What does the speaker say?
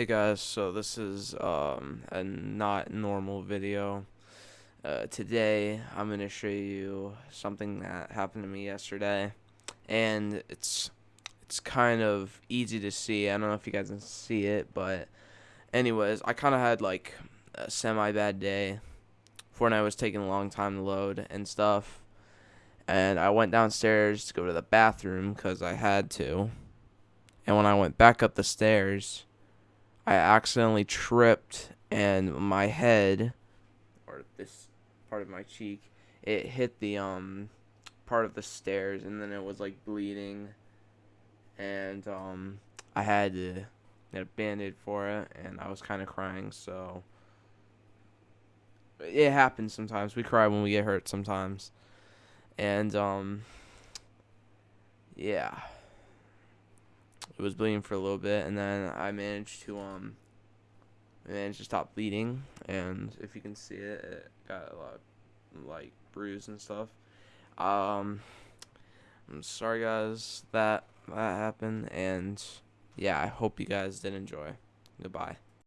Hey guys, so this is um, a not normal video. Uh, today I'm going to show you something that happened to me yesterday and it's it's kind of easy to see. I don't know if you guys can see it, but anyways, I kind of had like a semi bad day. Fortnite was taking a long time to load and stuff. And I went downstairs to go to the bathroom cuz I had to. And when I went back up the stairs, I accidentally tripped and my head or this part of my cheek it hit the um part of the stairs and then it was like bleeding. And um I had to get a band-aid for it and I was kind of crying so it happens sometimes. We cry when we get hurt sometimes. And um yeah it was bleeding for a little bit, and then I managed to um managed to stop bleeding, and if you can see it, it got a lot of, like bruise and stuff. Um, I'm sorry guys that that happened, and yeah, I hope you guys did enjoy. Goodbye.